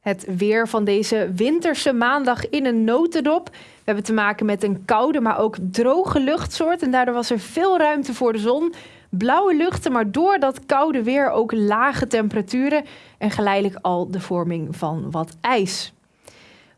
Het weer van deze winterse maandag in een notendop. We hebben te maken met een koude, maar ook droge luchtsoort. En daardoor was er veel ruimte voor de zon. Blauwe luchten, maar door dat koude weer ook lage temperaturen. En geleidelijk al de vorming van wat ijs.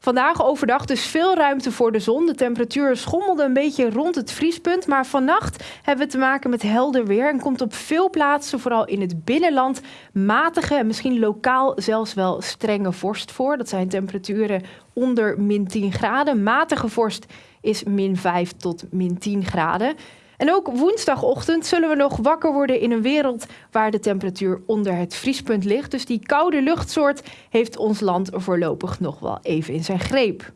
Vandaag overdag dus veel ruimte voor de zon. De temperatuur schommelde een beetje rond het vriespunt. Maar vannacht hebben we te maken met helder weer. En komt op veel plaatsen, vooral in het binnenland, matige en misschien lokaal zelfs wel strenge vorst voor. Dat zijn temperaturen onder min 10 graden. Matige vorst is min 5 tot min 10 graden. En ook woensdagochtend zullen we nog wakker worden in een wereld waar de temperatuur onder het vriespunt ligt. Dus die koude luchtsoort heeft ons land voorlopig nog wel even in zijn greep.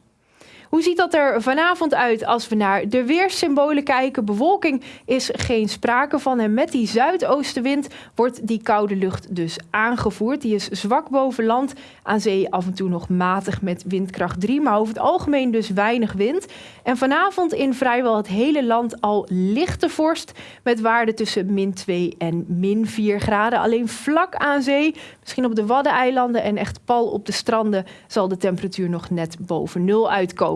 Hoe ziet dat er vanavond uit als we naar de weerssymbolen kijken? Bewolking is geen sprake van. En met die zuidoostenwind wordt die koude lucht dus aangevoerd. Die is zwak boven land. Aan zee af en toe nog matig met windkracht 3. Maar over het algemeen dus weinig wind. En vanavond in vrijwel het hele land al lichte vorst. Met waarden tussen min 2 en min 4 graden. Alleen vlak aan zee, misschien op de Waddeneilanden en echt pal op de stranden, zal de temperatuur nog net boven nul uitkomen.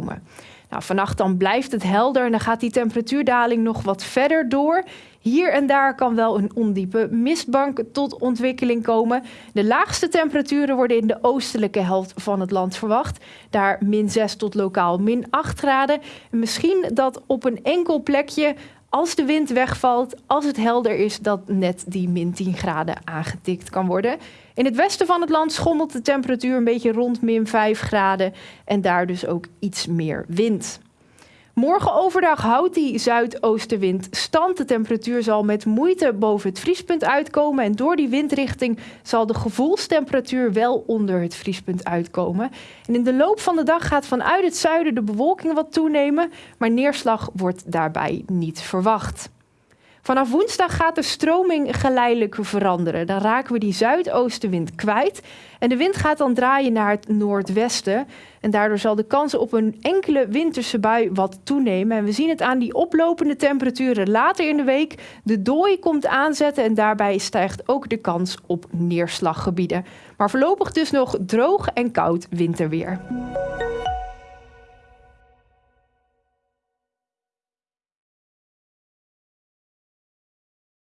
Nou, vannacht dan blijft het helder en dan gaat die temperatuurdaling nog wat verder door. Hier en daar kan wel een ondiepe mistbank tot ontwikkeling komen. De laagste temperaturen worden in de oostelijke helft van het land verwacht. Daar min 6 tot lokaal min 8 graden. En misschien dat op een enkel plekje als de wind wegvalt, als het helder is, dat net die min 10 graden aangetikt kan worden. In het westen van het land schommelt de temperatuur een beetje rond min 5 graden en daar dus ook iets meer wind. Morgen overdag houdt die zuidoostenwind stand. De temperatuur zal met moeite boven het vriespunt uitkomen. En door die windrichting zal de gevoelstemperatuur wel onder het vriespunt uitkomen. En in de loop van de dag gaat vanuit het zuiden de bewolking wat toenemen. Maar neerslag wordt daarbij niet verwacht. Vanaf woensdag gaat de stroming geleidelijk veranderen. Dan raken we die zuidoostenwind kwijt. En de wind gaat dan draaien naar het noordwesten. En daardoor zal de kans op een enkele winterse bui wat toenemen. En we zien het aan die oplopende temperaturen later in de week. De dooi komt aanzetten en daarbij stijgt ook de kans op neerslaggebieden. Maar voorlopig dus nog droog en koud winterweer.